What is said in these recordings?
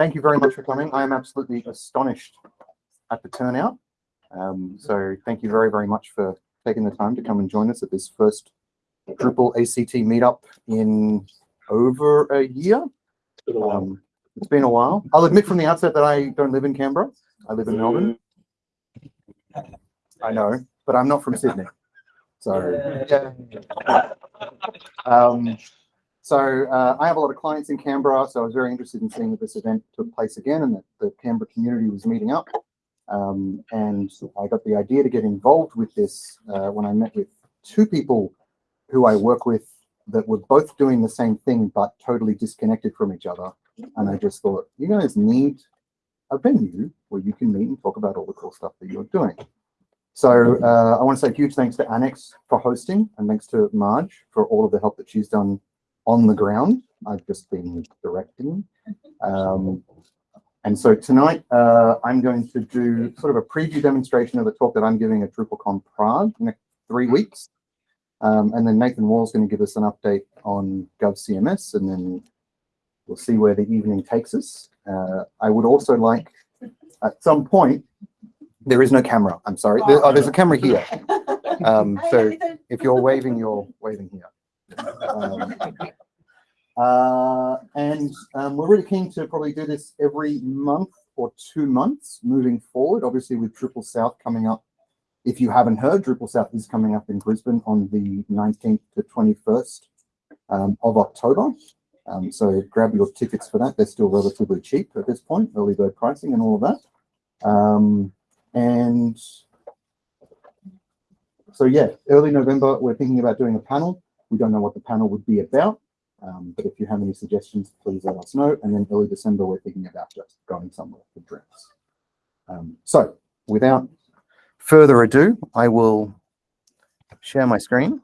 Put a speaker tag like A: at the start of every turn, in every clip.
A: thank you very much for coming. I am absolutely astonished at the turnout. Um, so thank you very, very much for taking the time to come and join us at this first Drupal ACT meetup in over a year. Um, it's been a while. I'll admit from the outset that I don't live in Canberra. I live in Melbourne. I know, but I'm not from Sydney. So, yeah. Um, so uh, I have a lot of clients in Canberra, so I was very interested in seeing that this event took place again and that the Canberra community was meeting up. Um, and I got the idea to get involved with this uh, when I met with two people who I work with that were both doing the same thing but totally disconnected from each other. And I just thought, you guys need a venue where you can meet and talk about all the cool stuff that you're doing. So uh, I want to say huge thanks to Annex for hosting and thanks to Marge for all of the help that she's done on the ground. I've just been directing. Um, and so tonight uh, I'm going to do sort of a preview demonstration of the talk that I'm giving at DrupalCon Prague next three weeks. Um, and then Nathan Wall's going to give us an update on GovCMS and then we'll see where the evening takes us. Uh, I would also like at some point there is no camera. I'm sorry. There, oh, there's a camera here. Um, so if you're waving, you're waving here. Um, uh, and um, we're really keen to probably do this every month or two months moving forward. Obviously, with Drupal South coming up. If you haven't heard, Drupal South is coming up in Brisbane on the 19th to 21st um, of October. Um, so grab your tickets for that. They're still relatively cheap at this point, early bird pricing and all of that. Um, and so yeah, early November, we're thinking about doing a panel. We don't know what the panel would be about, um, but if you have any suggestions, please let us know. And then early December, we're thinking about just going somewhere for drinks. Um, so without further ado, I will share my screen.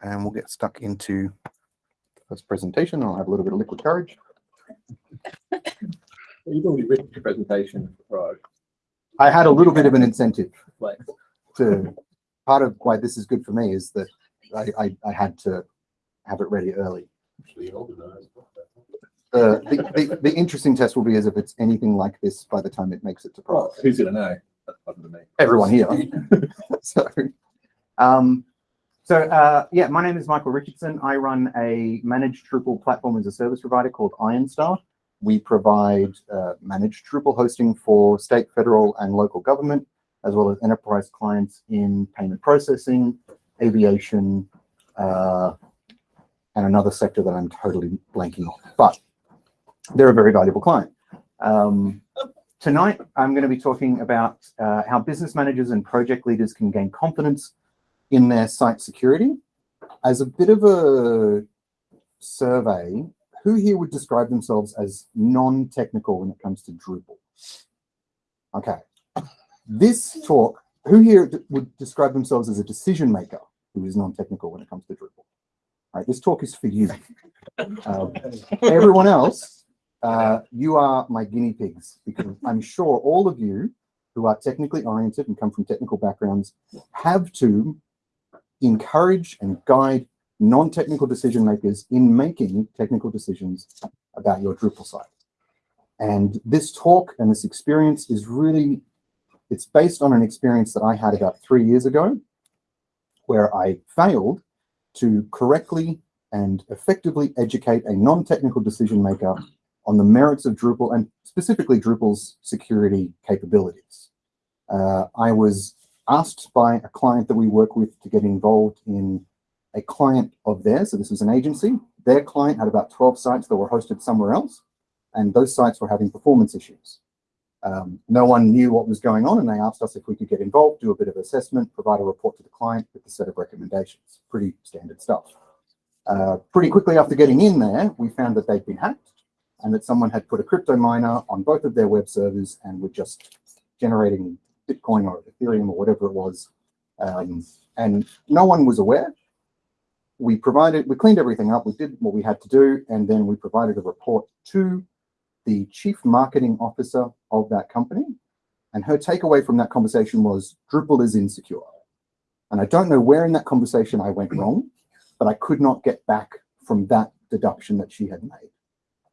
A: And we'll get stuck into this presentation. I'll have a little bit of liquid courage.
B: You've already written your presentation for
A: I had a little bit of an incentive to, part of why this is good for me is that I, I, I had to have it ready early. Uh, the, the, the interesting test will be as if it's anything like this by the time it makes it to
B: Well, who's gonna know? Other than me.
A: Everyone here. so, um, so uh, yeah, my name is Michael Richardson. I run a managed Drupal platform as a service provider called IronStar. We provide uh, managed Drupal hosting for state, federal, and local government, as well as enterprise clients in payment processing, aviation, uh, and another sector that I'm totally blanking on. But they're a very valuable client. Um, tonight, I'm going to be talking about uh, how business managers and project leaders can gain confidence in their site security. As a bit of a survey, who here would describe themselves as non-technical when it comes to Drupal? Okay. This talk, who here would describe themselves as a decision maker who is non-technical when it comes to Drupal? All right, this talk is for you. Um, everyone else, uh, you are my guinea pigs because I'm sure all of you who are technically oriented and come from technical backgrounds have to encourage and guide non-technical decision makers in making technical decisions about your Drupal site. And this talk and this experience is really, it's based on an experience that I had about three years ago, where I failed to correctly and effectively educate a non-technical decision maker on the merits of Drupal and specifically Drupal's security capabilities. Uh, I was asked by a client that we work with to get involved in a client of theirs, so this was an agency, their client had about 12 sites that were hosted somewhere else, and those sites were having performance issues. Um, no one knew what was going on, and they asked us if we could get involved, do a bit of assessment, provide a report to the client with a set of recommendations. Pretty standard stuff. Uh, pretty quickly after getting in there, we found that they'd been hacked and that someone had put a crypto miner on both of their web servers and were just generating Bitcoin or Ethereum or whatever it was. Um, and no one was aware we provided, we cleaned everything up, we did what we had to do, and then we provided a report to the chief marketing officer of that company. And her takeaway from that conversation was Drupal is insecure. And I don't know where in that conversation I went wrong, but I could not get back from that deduction that she had made.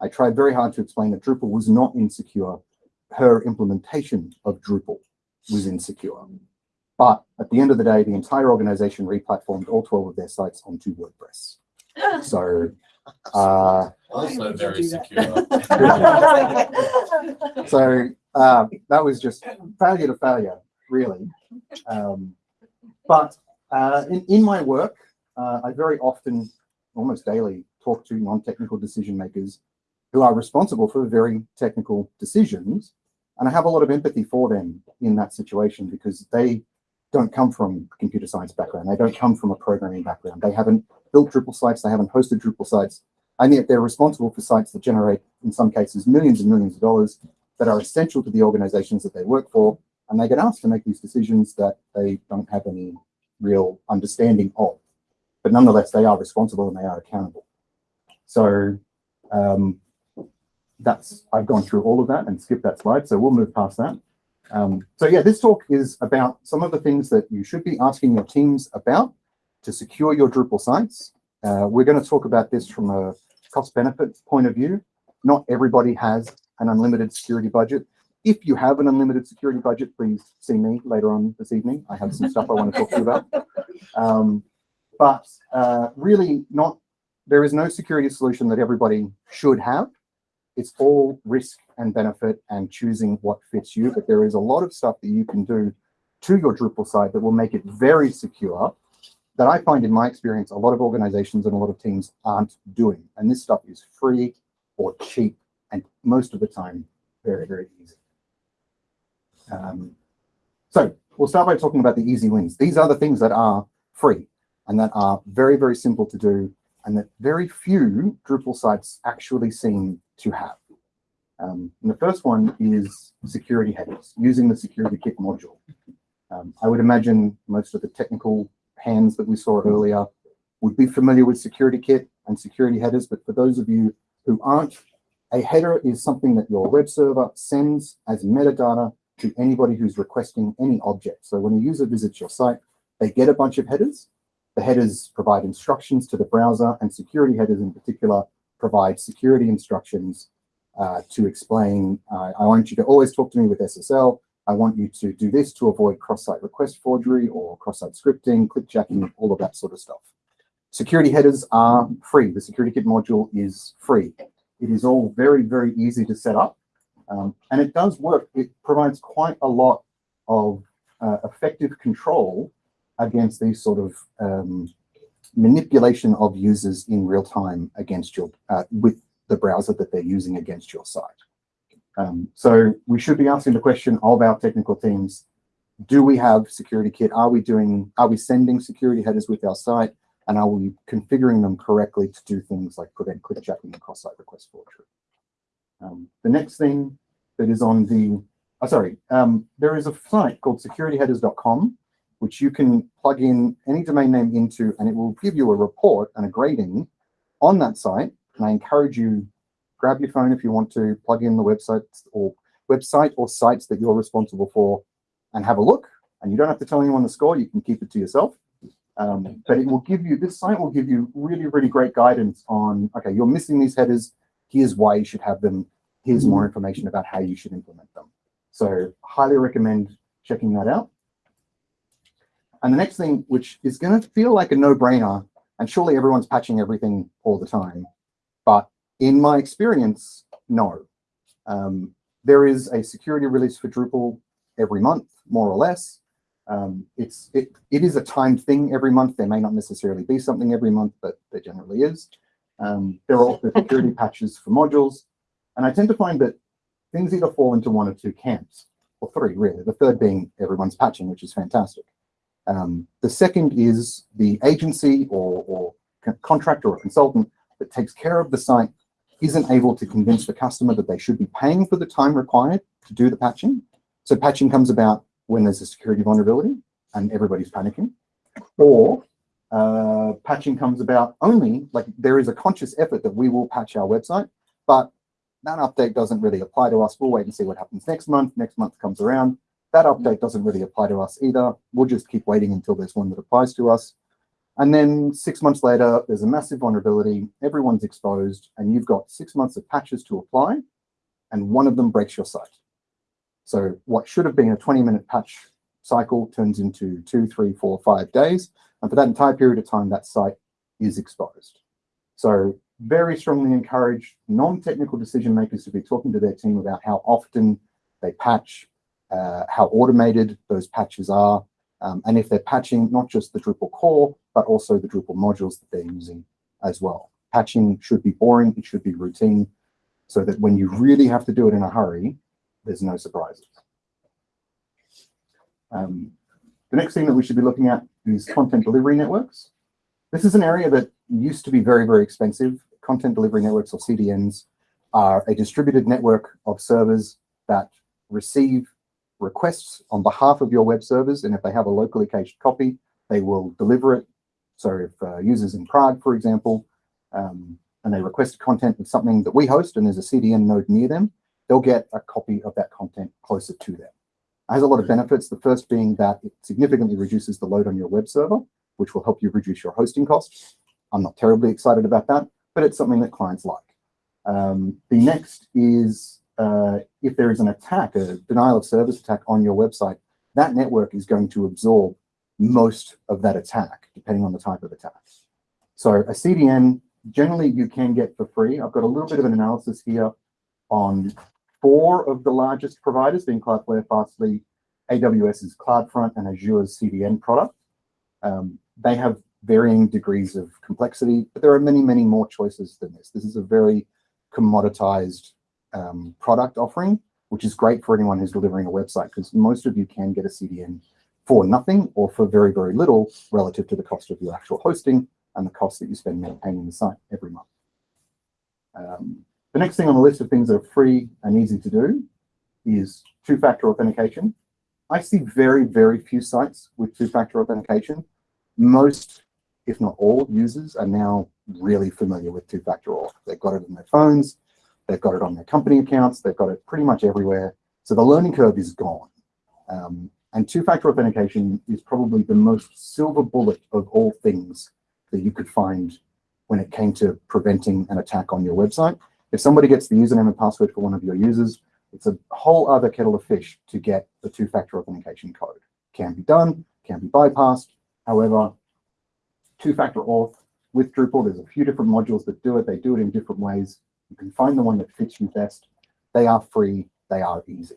A: I tried very hard to explain that Drupal was not insecure. Her implementation of Drupal was insecure. But at the end of the day, the entire organization replatformed all 12 of their sites onto WordPress. So, uh,
C: Also very
D: that?
C: secure.
A: so uh, that was just failure to failure, really. Um, but uh, in, in my work, uh, I very often, almost daily, talk to non-technical decision makers who are responsible for very technical decisions. And I have a lot of empathy for them in that situation because they don't come from computer science background. They don't come from a programming background. They haven't built Drupal sites. They haven't hosted Drupal sites. And yet they're responsible for sites that generate, in some cases, millions and millions of dollars that are essential to the organizations that they work for. And they get asked to make these decisions that they don't have any real understanding of. But nonetheless, they are responsible and they are accountable. So um, that's, I've gone through all of that and skipped that slide. So we'll move past that. Um, so yeah, this talk is about some of the things that you should be asking your teams about to secure your Drupal sites. Uh, we're going to talk about this from a cost benefit point of view. Not everybody has an unlimited security budget. If you have an unlimited security budget, please see me later on this evening. I have some stuff I want to talk to you about. Um, but uh, really not, there is no security solution that everybody should have. It's all risk and benefit and choosing what fits you. But there is a lot of stuff that you can do to your Drupal site that will make it very secure that I find in my experience, a lot of organizations and a lot of teams aren't doing. And this stuff is free or cheap and most of the time, very, very easy. Um, so we'll start by talking about the easy wins. These are the things that are free and that are very, very simple to do and that very few Drupal sites actually seem to have. Um, and the first one is security headers, using the security kit module. Um, I would imagine most of the technical hands that we saw earlier would be familiar with security kit and security headers, but for those of you who aren't, a header is something that your web server sends as metadata to anybody who's requesting any object. So when a user visits your site, they get a bunch of headers. The headers provide instructions to the browser and security headers in particular provide security instructions uh, to explain, uh, I want you to always talk to me with SSL. I want you to do this to avoid cross-site request forgery or cross-site scripting, clickjacking, all of that sort of stuff. Security headers are free. The security kit module is free. It is all very, very easy to set up. Um, and it does work. It provides quite a lot of uh, effective control against these sort of um, manipulation of users in real time against your, uh, with the browser that they're using against your site. Um, so we should be asking the question of our technical teams, do we have security kit? Are we doing, are we sending security headers with our site? And are we configuring them correctly to do things like prevent clickjacking and cross-site request forgery? Um, the next thing that is on the, oh, sorry, um, there is a site called securityheaders.com, which you can plug in any domain name into, and it will give you a report and a grading on that site. And I encourage you, grab your phone if you want to plug in the website or website or sites that you're responsible for and have a look. And you don't have to tell anyone the score, you can keep it to yourself. Um, but it will give you, this site will give you really, really great guidance on, okay, you're missing these headers. Here's why you should have them. Here's more information about how you should implement them. So highly recommend checking that out. And the next thing, which is going to feel like a no-brainer, and surely everyone's patching everything all the time, but in my experience, no. Um, there is a security release for Drupal every month, more or less. Um, it's it it is a timed thing every month. There may not necessarily be something every month, but there generally is. Um, there are also security patches for modules, and I tend to find that things either fall into one or two camps, or three really. The third being everyone's patching, which is fantastic. Um, the second is the agency or, or contractor or consultant that takes care of the site isn't able to convince the customer that they should be paying for the time required to do the patching. So patching comes about when there's a security vulnerability and everybody's panicking, or uh, patching comes about only, like there is a conscious effort that we will patch our website, but that update doesn't really apply to us. We'll wait and see what happens next month. Next month comes around That update doesn't really apply to us either. We'll just keep waiting until there's one that applies to us. And then six months later, there's a massive vulnerability, everyone's exposed, and you've got six months of patches to apply, and one of them breaks your site. So what should have been a 20 minute patch cycle turns into two, three, four, five days. And for that entire period of time, that site is exposed. So very strongly encourage non-technical decision makers to be talking to their team about how often they patch, uh, how automated those patches are, um, and if they're patching not just the Drupal core, but also the Drupal modules that they're using as well. Patching should be boring, it should be routine, so that when you really have to do it in a hurry, there's no surprises. Um, the next thing that we should be looking at is content delivery networks. This is an area that used to be very, very expensive. Content delivery networks or CDNs are a distributed network of servers that receive requests on behalf of your web servers. And if they have a locally cached copy, they will deliver it. So if uh, users in Prague, for example, um, and they request content of something that we host and there's a CDN node near them, they'll get a copy of that content closer to them. It has a lot of benefits. The first being that it significantly reduces the load on your web server, which will help you reduce your hosting costs. I'm not terribly excited about that, but it's something that clients like. Um, the next is uh, if there is an attack, a denial of service attack on your website, that network is going to absorb most of that attack, depending on the type of attack. So a CDN, generally you can get for free. I've got a little bit of an analysis here on four of the largest providers, being Cloudflare, Fastly, AWS's CloudFront, and Azure's CDN product. Um, they have varying degrees of complexity, but there are many, many more choices than this. This is a very commoditized um, product offering, which is great for anyone who's delivering a website because most of you can get a CDN for nothing or for very, very little relative to the cost of your actual hosting and the cost that you spend maintaining the site every month. Um, the next thing on the list of things that are free and easy to do is two-factor authentication. I see very, very few sites with two-factor authentication. Most, if not all, users are now really familiar with two-factor auth. They've got it in their phones, They've got it on their company accounts. They've got it pretty much everywhere. So the learning curve is gone. Um, and two-factor authentication is probably the most silver bullet of all things that you could find when it came to preventing an attack on your website. If somebody gets the username and password for one of your users, it's a whole other kettle of fish to get the two-factor authentication code. Can be done, can be bypassed. However, two-factor auth with Drupal, there's a few different modules that do it. They do it in different ways. You can find the one that fits you best. They are free, they are easy.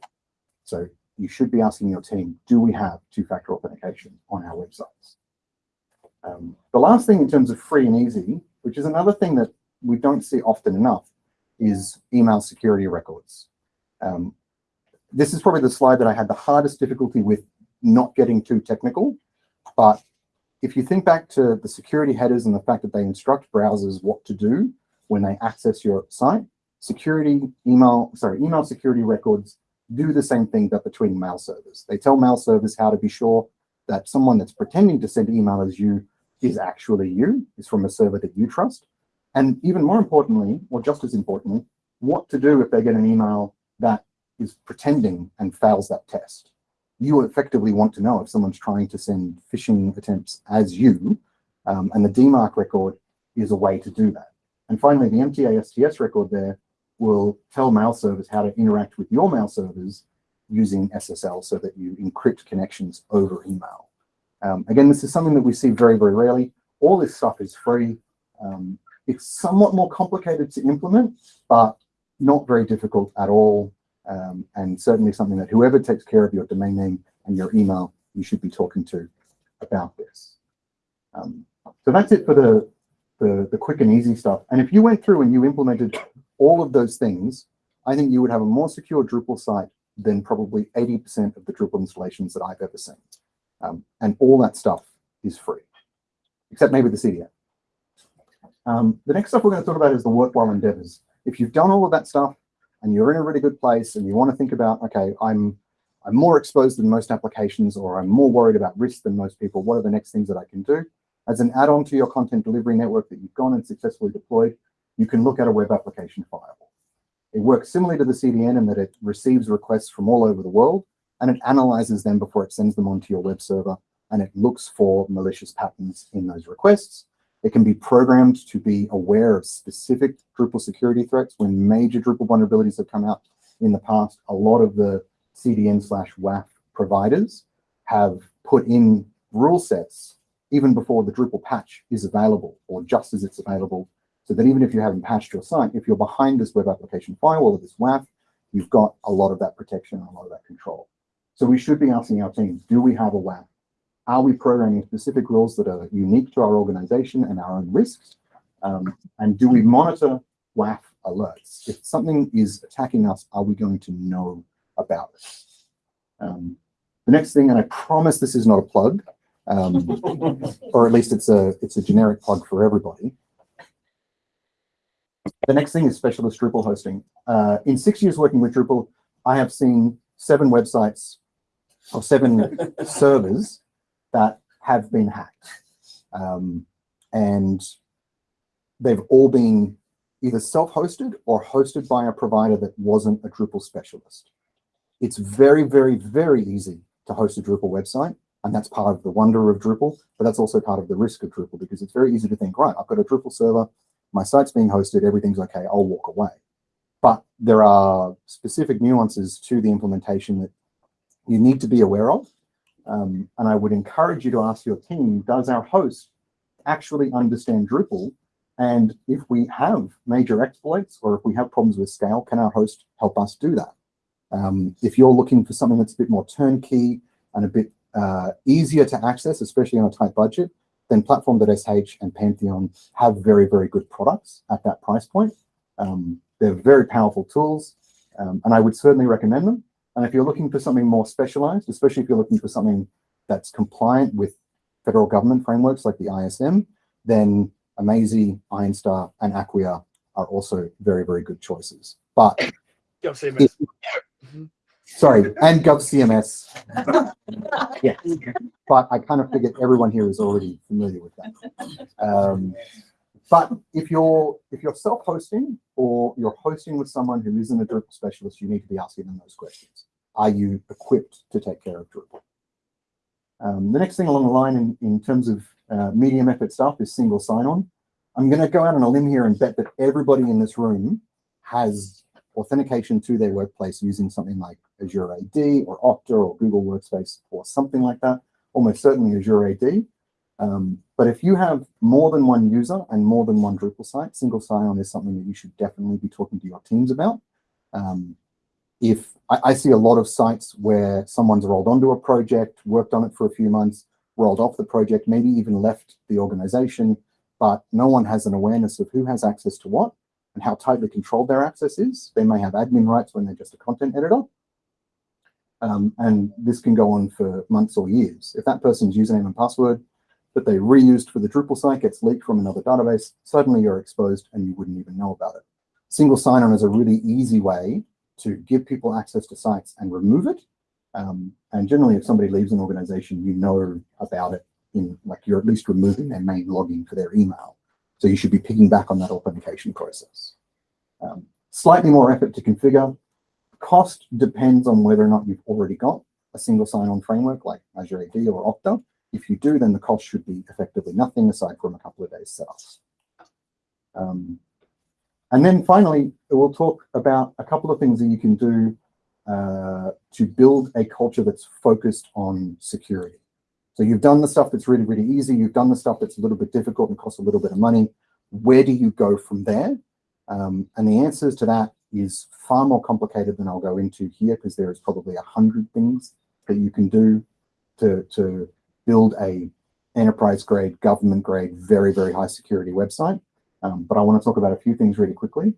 A: So you should be asking your team, do we have two-factor authentication on our websites? Um, the last thing in terms of free and easy, which is another thing that we don't see often enough, is email security records. Um, this is probably the slide that I had the hardest difficulty with not getting too technical, but if you think back to the security headers and the fact that they instruct browsers what to do, when they access your site. Security email, sorry, email security records do the same thing, but between mail servers. They tell mail servers how to be sure that someone that's pretending to send email as you is actually you, is from a server that you trust. And even more importantly, or just as importantly, what to do if they get an email that is pretending and fails that test. You effectively want to know if someone's trying to send phishing attempts as you, um, and the DMARC record is a way to do that. And finally, the MTA STS record there will tell mail servers how to interact with your mail servers using SSL so that you encrypt connections over email. Um, again, this is something that we see very, very rarely. All this stuff is free. Um, it's somewhat more complicated to implement, but not very difficult at all. Um, and certainly something that whoever takes care of your domain name and your email, you should be talking to about this. Um, so that's it for the the, the quick and easy stuff. And if you went through and you implemented all of those things, I think you would have a more secure Drupal site than probably 80% of the Drupal installations that I've ever seen. Um, and all that stuff is free, except maybe the CDN. Um, the next stuff we're going to talk about is the worthwhile endeavors. If you've done all of that stuff and you're in a really good place and you want to think about, okay, I'm I'm more exposed than most applications or I'm more worried about risk than most people, what are the next things that I can do? As an add-on to your content delivery network that you've gone and successfully deployed, you can look at a web application firewall. It works similarly to the CDN in that it receives requests from all over the world. and it analyzes them before it sends them onto your web server and it looks for malicious patterns in those requests. It can be programmed to be aware of specific Drupal security threats. When major Drupal vulnerabilities have come out in the past, a lot of the CDN slash WAF providers have put in rule sets even before the Drupal patch is available or just as it's available. So that even if you haven't patched your site, if you're behind this web application firewall or this WAF, you've got a lot of that protection and a lot of that control. So we should be asking our teams, do we have a WAF? Are we programming specific rules that are unique to our organization and our own risks? Um, and do we monitor WAF alerts? If something is attacking us, are we going to know about it? Um, the next thing, and I promise this is not a plug, um, or at least it's a it's a generic plug for everybody. The next thing is specialist Drupal hosting. Uh, in six years working with Drupal, I have seen seven websites or seven servers that have been hacked. Um, and they've all been either self-hosted or hosted by a provider that wasn't a Drupal specialist. It's very, very, very easy to host a Drupal website. And that's part of the wonder of Drupal, but that's also part of the risk of Drupal because it's very easy to think, right, I've got a Drupal server, my site's being hosted, everything's okay, I'll walk away. But there are specific nuances to the implementation that you need to be aware of. Um, and I would encourage you to ask your team, does our host actually understand Drupal? And if we have major exploits or if we have problems with scale, can our host help us do that? Um, if you're looking for something that's a bit more turnkey and a bit uh, easier to access, especially on a tight budget, then Platform.sh and Pantheon have very, very good products at that price point. Um, they're very powerful tools, um, and I would certainly recommend them. And if you're looking for something more specialized, especially if you're looking for something that's compliant with federal government frameworks like the ISM, then Amazee, Ironstar, and Acquia are also very, very good choices. But if, sorry, and GovCMS. yes, but I kind of figured everyone here is already familiar with that. Um, but if you're if you're self-hosting or you're hosting with someone who isn't a Drupal specialist, you need to be asking them those questions. Are you equipped to take care of Drupal? Um, the next thing along the line in, in terms of uh, medium effort stuff is single sign-on. I'm going to go out on a limb here and bet that everybody in this room has authentication to their workplace using something like Azure AD or Okta or Google Workspace or something like that, almost certainly Azure AD. Um, but if you have more than one user and more than one Drupal site, single sign-on is something that you should definitely be talking to your teams about. Um, if I, I, see a lot of sites where someone's rolled onto a project, worked on it for a few months, rolled off the project, maybe even left the organization, but no one has an awareness of who has access to what and how tightly controlled their access is. They may have admin rights when they're just a content editor. Um, and this can go on for months or years. If that person's username and password that they reused for the Drupal site gets leaked from another database, suddenly you're exposed and you wouldn't even know about it. Single sign-on is a really easy way to give people access to sites and remove it. Um, and generally, if somebody leaves an organization, you know about it in like you're at least removing their main login for their email. So you should be picking back on that authentication process. Um, slightly more effort to configure. Cost depends on whether or not you've already got a single sign-on framework like Azure AD or Okta. If you do, then the cost should be effectively nothing aside from a couple of days setup. Um, and then finally, we'll talk about a couple of things that you can do uh, to build a culture that's focused on security. So you've done the stuff that's really, really easy. You've done the stuff that's a little bit difficult and costs a little bit of money. Where do you go from there? Um, and the answers to that is far more complicated than I'll go into here because there is probably a hundred things that you can do to, to build a enterprise grade, government grade, very, very high security website. Um, but I want to talk about a few things really quickly.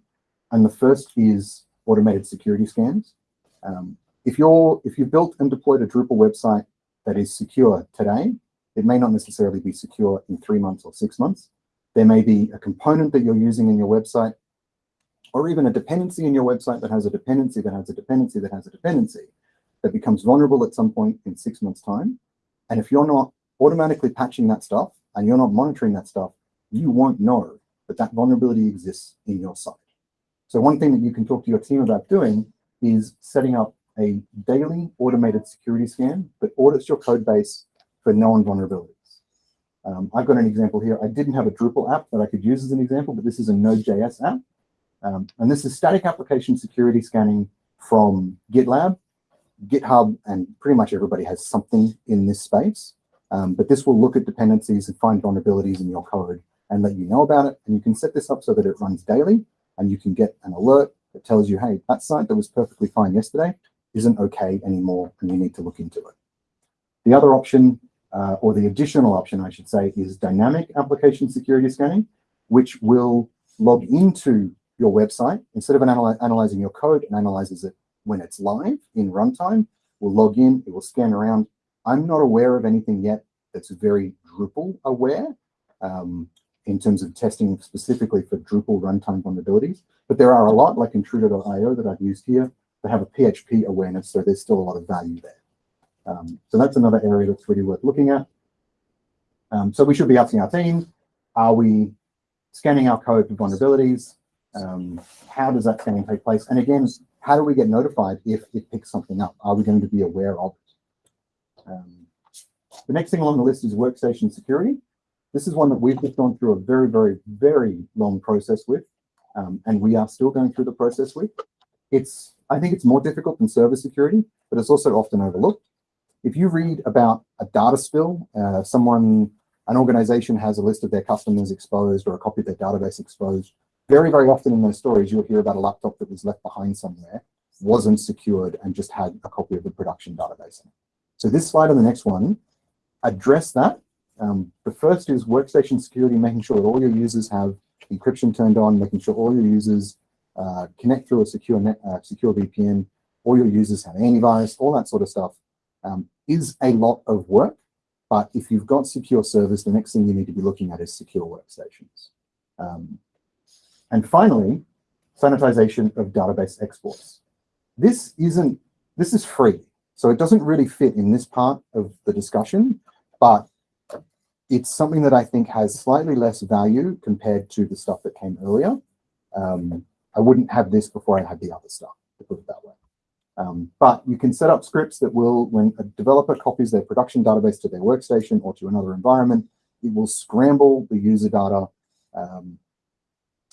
A: And the first is automated security scans. Um, if you're if you've built and deployed a Drupal website that is secure today, it may not necessarily be secure in three months or six months. There may be a component that you're using in your website, or even a dependency in your website that has a dependency that has a dependency that has a dependency that becomes vulnerable at some point in six months' time. And if you're not automatically patching that stuff and you're not monitoring that stuff, you won't know that that vulnerability exists in your site. So one thing that you can talk to your team about doing is setting up a daily automated security scan that audits your code base for known vulnerabilities. Um, I've got an example here. I didn't have a Drupal app that I could use as an example, but this is a Node.js app. Um, and this is static application security scanning from GitLab, GitHub, and pretty much everybody has something in this space. Um, but this will look at dependencies and find vulnerabilities in your code and let you know about it. And you can set this up so that it runs daily and you can get an alert that tells you, hey, that site that was perfectly fine yesterday isn't okay anymore and you need to look into it. The other option, uh, or the additional option, I should say, is dynamic application security scanning, which will log into your website. Instead of analy analyzing your code, it analyzes it when it's live in runtime. We'll log in, it will scan around. I'm not aware of anything yet that's very Drupal aware um, in terms of testing specifically for Drupal runtime vulnerabilities. But there are a lot, like Intruder.io that I've used here, that have a PHP awareness, so there's still a lot of value there. Um, so that's another area that's really worth looking at. Um, so we should be asking our team, are we scanning our code for vulnerabilities? Um, how does that scanning take place? And again, how do we get notified if it picks something up? Are we going to be aware of it? Um, the next thing along the list is workstation security. This is one that we've just gone through a very, very, very long process with, um, and we are still going through the process with. It's, I think it's more difficult than server security, but it's also often overlooked. If you read about a data spill, uh, someone, an organization has a list of their customers exposed or a copy of their database exposed, very, very often in those stories, you'll hear about a laptop that was left behind somewhere, wasn't secured, and just had a copy of the production database. In it. So this slide and the next one address that. Um, the first is workstation security, making sure that all your users have encryption turned on, making sure all your users uh, connect through a secure net, uh, secure VPN, all your users have antivirus, all that sort of stuff um, is a lot of work. But if you've got secure servers, the next thing you need to be looking at is secure workstations. Um, and finally, sanitization of database exports. This isn't, this is free. So it doesn't really fit in this part of the discussion, but it's something that I think has slightly less value compared to the stuff that came earlier. Um, I wouldn't have this before I had the other stuff, to put it that way. Um, but you can set up scripts that will, when a developer copies their production database to their workstation or to another environment, it will scramble the user data um,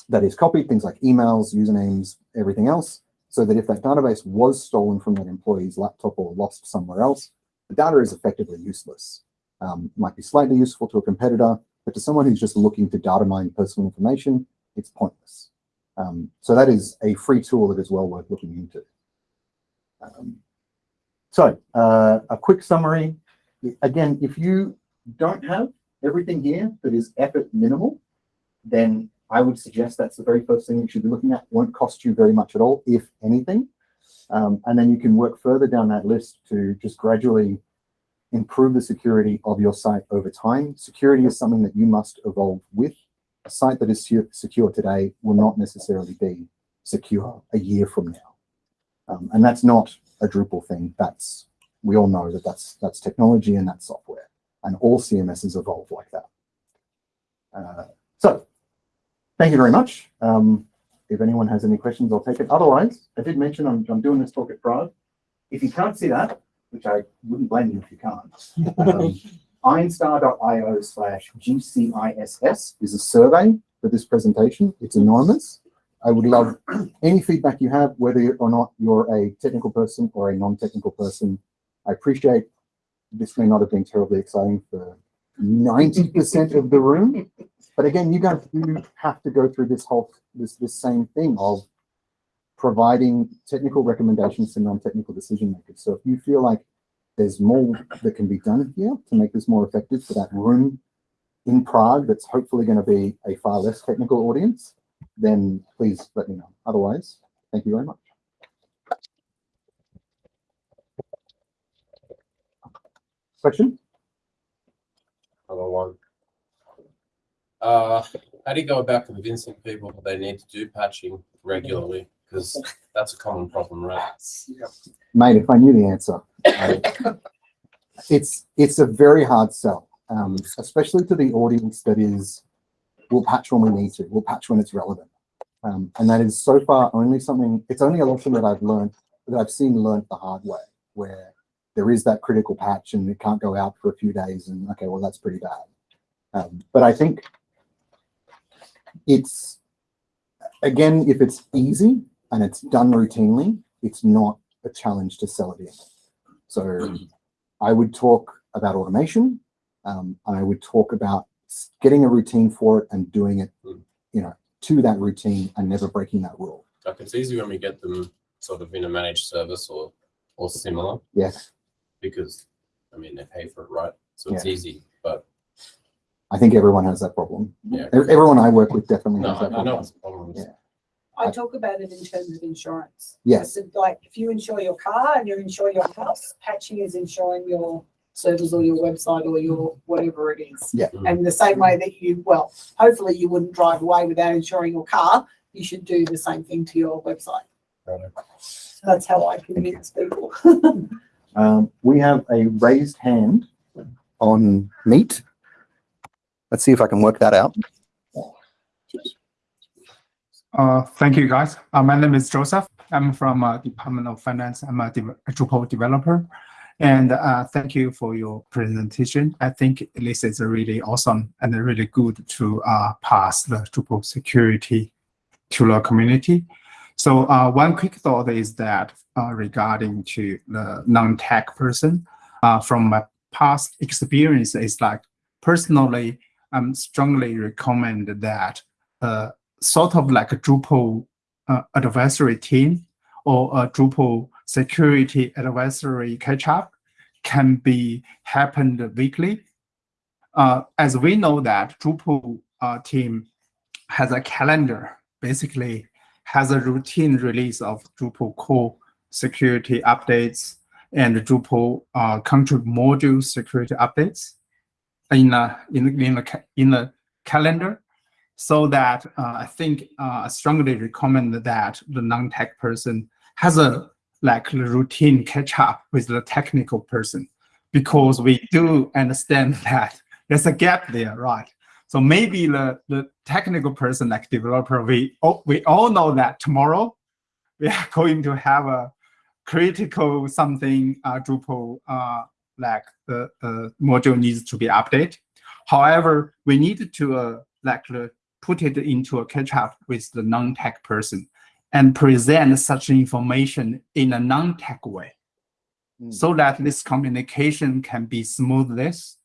A: that is copied, things like emails, usernames, everything else, so that if that database was stolen from that employee's laptop or lost somewhere else, the data is effectively useless. Um, might be slightly useful to a competitor, but to someone who's just looking to data mine personal information, it's pointless. Um, so that is a free tool that is well worth looking into. Um, so uh, a quick summary. Again, if you don't have everything here that is effort minimal, then I would suggest that's the very first thing you should be looking at. Won't cost you very much at all, if anything. Um, and then you can work further down that list to just gradually improve the security of your site over time. Security is something that you must evolve with. A site that is secure today will not necessarily be secure a year from now. Um, and that's not a Drupal thing. That's we all know that that's that's technology and that's software, and all CMSs evolve like that. Uh, so Thank you very much. Um, if anyone has any questions, I'll take it. Otherwise, I did mention I'm, I'm doing this talk at Prague. If you can't see that, which I wouldn't blame you if you can't, um, ironstar.io slash GCISS is a survey for this presentation. It's anonymous. I would love any feedback you have, whether or not you're a technical person or a non-technical person. I appreciate this may not have been terribly exciting for 90% of the room, but again, you guys do have to go through this whole this this same thing of providing technical recommendations to non-technical decision makers. So if you feel like there's more that can be done here to make this more effective for that room in Prague that's hopefully going to be a far less technical audience, then please let me know. Otherwise, thank you very much. Question?
C: Another one. Uh, how do you go about convincing people that they need to do patching regularly? Because that's a common problem, right?
A: Mate, if I knew the answer. I- it's it's a very hard sell, um, especially to the audience that is, we'll patch when we need to, we'll patch when it's relevant. Um, and that is so far only something, it's only a lesson that I've learned that I've seen learned the hard way, where there is that critical patch and it can't go out for a few days, and okay, well that's pretty bad. Um, but I think it's again, if it's easy and it's done routinely, it's not a challenge to sell it in. So I would talk about automation, um, and I would talk about getting a routine for it and doing it,
C: Mm.
A: you know, to that routine and never breaking that rule.
C: Like it's easy when we get them sort of in a managed service or or similar
A: Yes,
C: because I mean they pay for it, right? So it's easy. But
A: I think everyone has that problem.
C: yeah,
A: E- Everyone I work with definitely
C: no,
A: has
C: I,
A: that
C: I know
A: problem.
C: it's problems.
A: Yeah.
D: I talk about it in terms of insurance.
A: Yes,
D: said, like, if you insure your car and you insure your house, patching is insuring your servers or your website or your whatever it is.
A: Yeah.
C: Mm.
D: And the same way that you, well, hopefully you wouldn't drive away without insuring your car, you should do the same thing to your website.
C: Right.
D: That's how I convince people.
A: um, we have a raised hand on Meet. Let's see if I can work that out.
E: Uh, thank you, guys. Uh, my name is Joseph. I'm from uh, Department of Finance. I'm a, a Drupal developer. And uh, thank you for your presentation. I think this is a really awesome and really good to uh, pass the Drupal security to the community. So uh, one quick thought is that uh, regarding to the non-tech person, uh, from my past experience, is like personally, I'm strongly recommend that uh, sort of like a Drupal uh, advisory team or a Drupal security advisory catch up can be happened weekly. Uh, as we know that Drupal team has a calendar, basically has a routine release of Drupal core security updates and Drupal uh, contrib module security updates in a in in a in a calendar so that uh, I think uh, I strongly recommend that the non-tech person has a like routine catch up with the technical person because we do understand that there's a gap there, right? So maybe the, the technical person like developer, we all, we all know that tomorrow we are going to have a critical something uh, Drupal uh, like the uh, module needs to be updated. However, we need to uh, like put it into a catch up with the non-tech person and present such information in a non-tech way
A: Mm.
E: so that this communication can be smoothness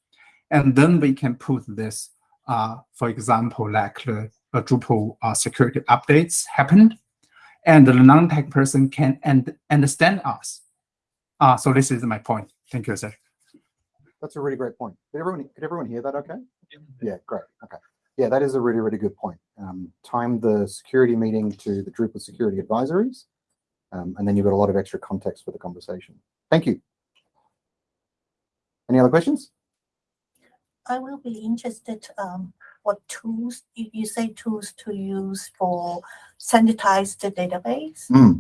E: and then we can put this for example like the uh, drupal uh, security updates happened and the non-tech person can and understand us uh, so this is my point thank you sir
A: That's a really great point. Did everyone, could everyone hear that okay? Yeah, great. Okay. Yeah, that is a really, really good point. Um, time the security meeting to the Drupal security advisories. Um, and then you've got a lot of extra context for the conversation. Thank you. Any other questions?
F: I will be interested, um, what tools, you, you say tools to use for sanitize the database?
A: Hmm,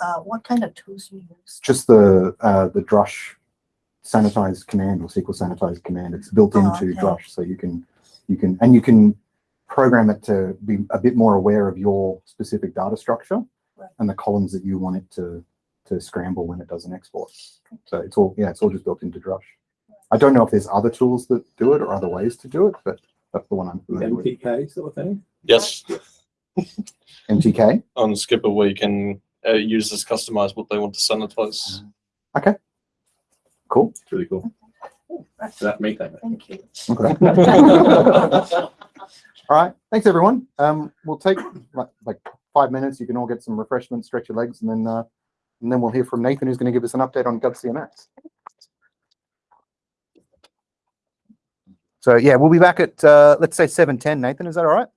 F: Uh, what kind of tools you use?
A: just the, uh, the Drush sanitize command or SQL sanitize command. It's built
F: Oh,
A: into
F: okay.
A: Drush, so you can, you can, and you can program it to be a bit more aware of your specific data structure
F: Right.
A: and the columns that you want it to, to scramble when it does an export. So it's all, yeah, it's all just built into Drush. I don't know if there's other tools that do it or other ways to do it, but that's the one I'm familiar with.
B: MTK sort of thing.
G: Yes,
A: MTK.
G: on Skpr where you can uh, users customize what they want to sanitize. Okay.
A: Cool.
B: It's really cool. So that's me then.
F: Thank you.
A: Okay. All right. Thanks, everyone. Um, we'll take like, like five minutes. You can all get some refreshments, stretch your legs, and then uh, and then we'll hear from Nathan, who's going to give us an update on GovCMS. So yeah, we'll be back at uh, let's say seven ten. Nathan, is that all right?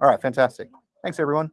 A: All right, fantastic. Thanks, everyone.